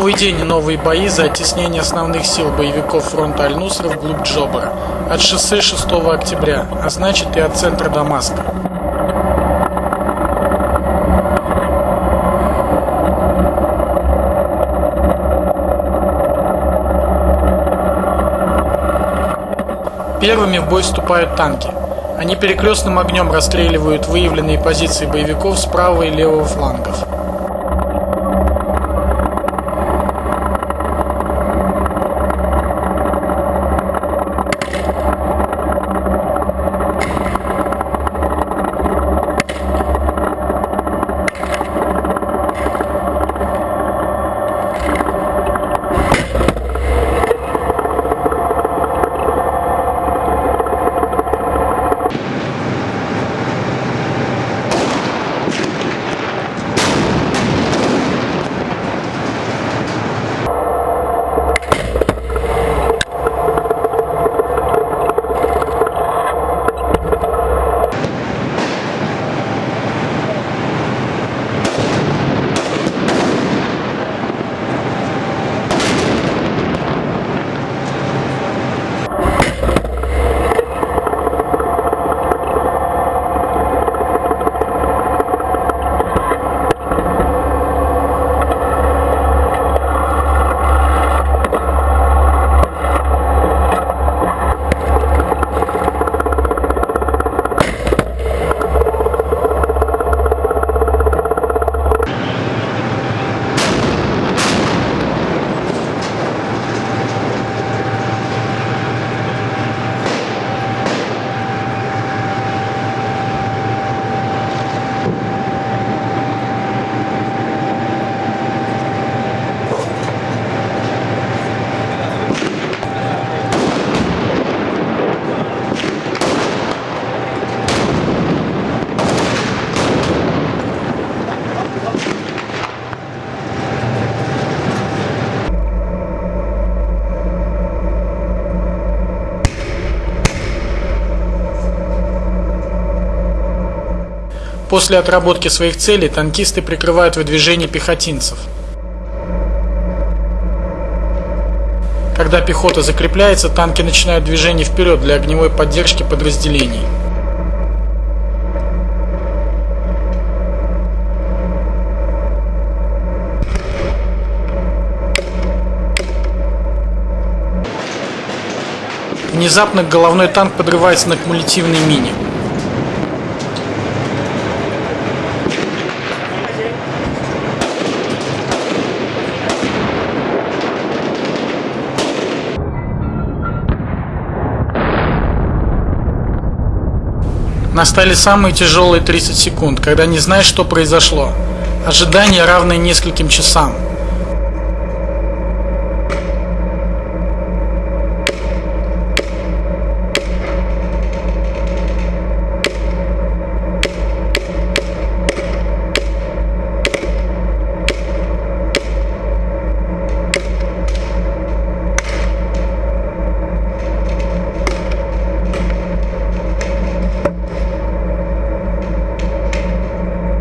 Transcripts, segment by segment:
Новый день и новые бои за оттеснение основных сил боевиков фронта Аль-Нусра вглубь Джобара. От шоссе 6 октября, а значит и от центра Дамаска. Первыми в бой вступают танки. Они перекрестным огнем расстреливают выявленные позиции боевиков с правого и левого флангов. После отработки своих целей танкисты прикрывают выдвижение пехотинцев. Когда пехота закрепляется, танки начинают движение вперед для огневой поддержки подразделений. Внезапно головной танк подрывается на кумулятивной мине. Настали самые тяжелые 30 секунд, когда не знаешь, что произошло. Ожидание, равное нескольким часам.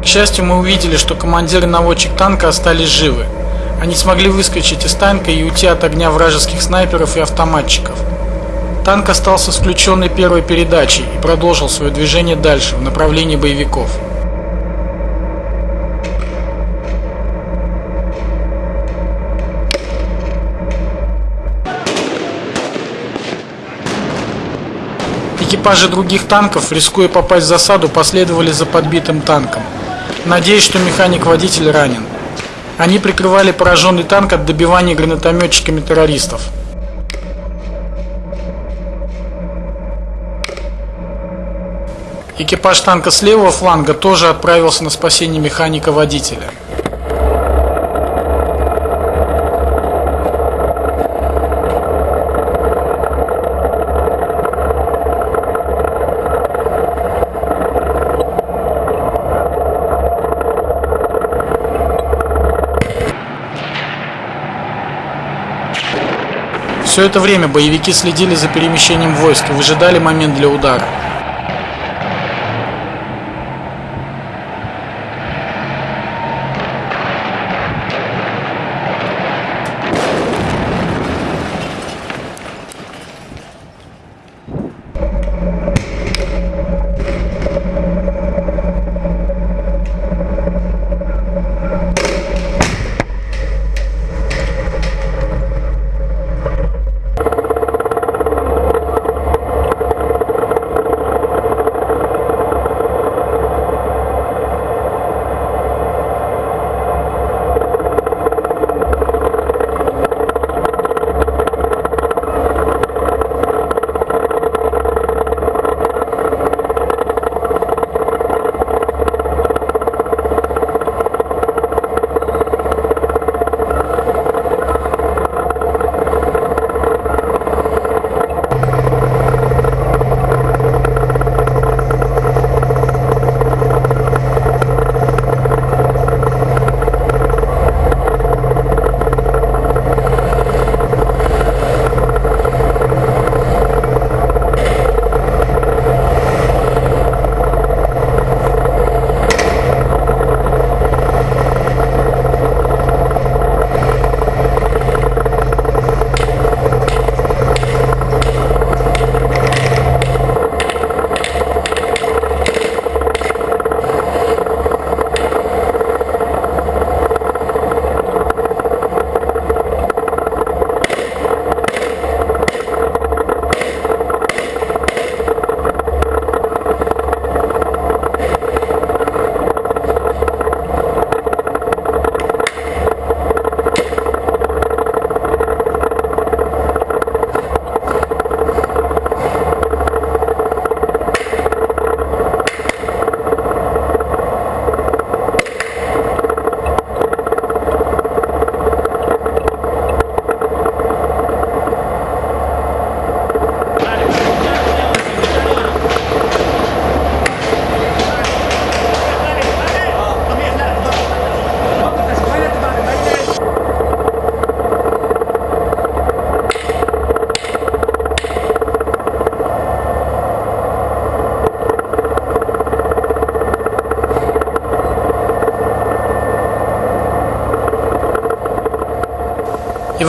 Счастью, мы увидели, что командир и наводчик танка остались живы. Они смогли выскочить из танка и уйти от огня вражеских снайперов и автоматчиков. Танк остался с включенной первой передачей и продолжил свое движение дальше, в направлении боевиков. Экипажи других танков, рискуя попасть в засаду, последовали за подбитым танком. Надеюсь, что механик-водитель ранен. Они прикрывали пораженный танк от добивания гранатометчиками террористов. Экипаж танка с левого фланга тоже отправился на спасение механика-водителя. Все это время боевики следили за перемещением войск и выжидали момент для удара.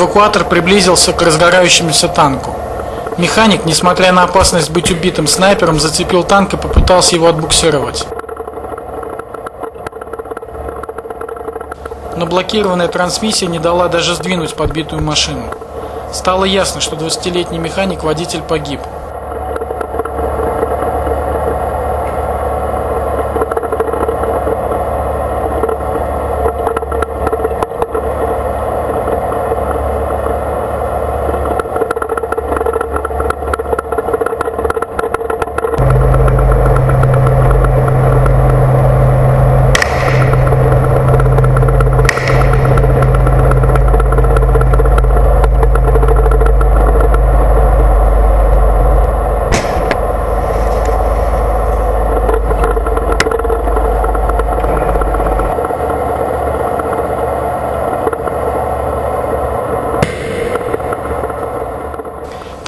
Эвакуатор приблизился к разгорающемуся танку. Механик, несмотря на опасность быть убитым снайпером, зацепил танк и попытался его отбуксировать. Но блокированная трансмиссия не дала даже сдвинуть подбитую машину. Стало ясно, что 20-летний механик-водитель погиб.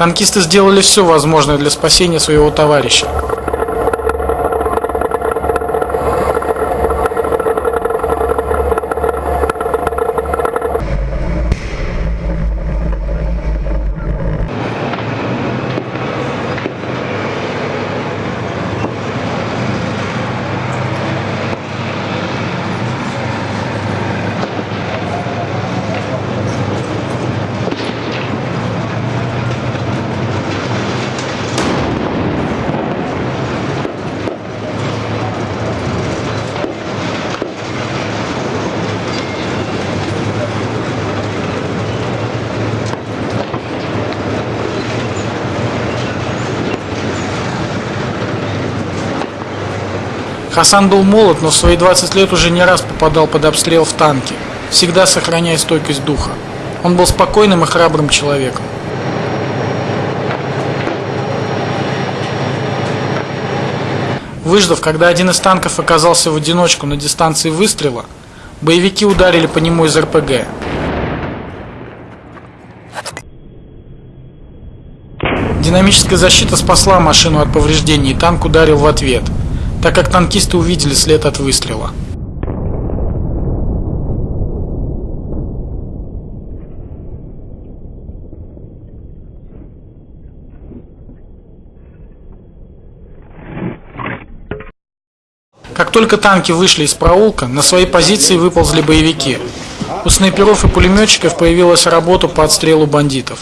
Танкисты сделали все возможное для спасения своего товарища. Хасан был молод, но в свои 20 лет уже не раз попадал под обстрел в танке, всегда сохраняя стойкость духа. Он был спокойным и храбрым человеком. Выждав, когда один из танков оказался в одиночку на дистанции выстрела, боевики ударили по нему из РПГ. Динамическая защита спасла машину от повреждений, и танк ударил в ответ – так как танкисты увидели след от выстрела. Как только танки вышли из проулка, на свои позиции выползли боевики. У снайперов и пулеметчиков появилась работа по отстрелу бандитов.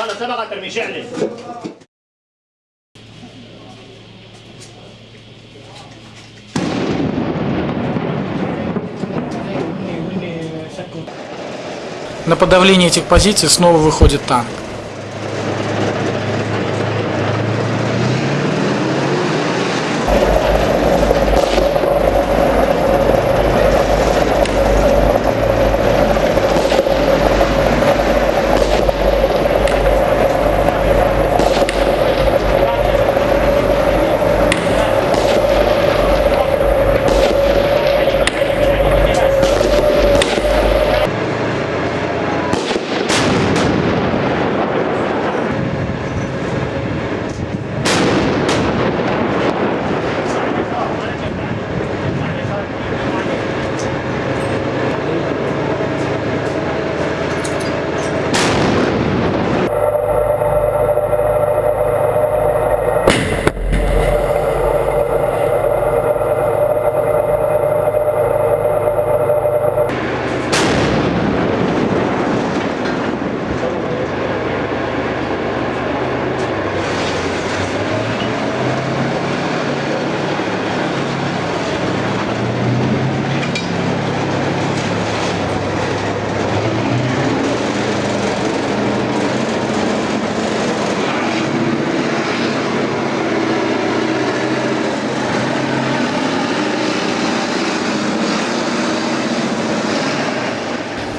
تشعل يا يعقوب انا سبقك ارمي شعلي На подавление этих позиций снова выходит танк.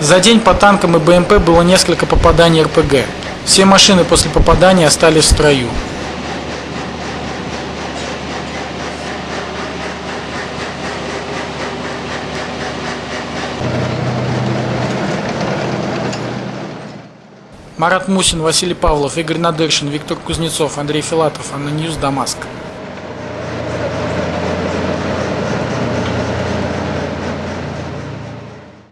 За день по танкам и БМП было несколько попаданий РПГ. Все машины после попадания остались в строю. Марат Мусин, Василий Павлов, Игорь Надыршин, Виктор Кузнецов, Андрей Филатов, ANNA News, Дамаск.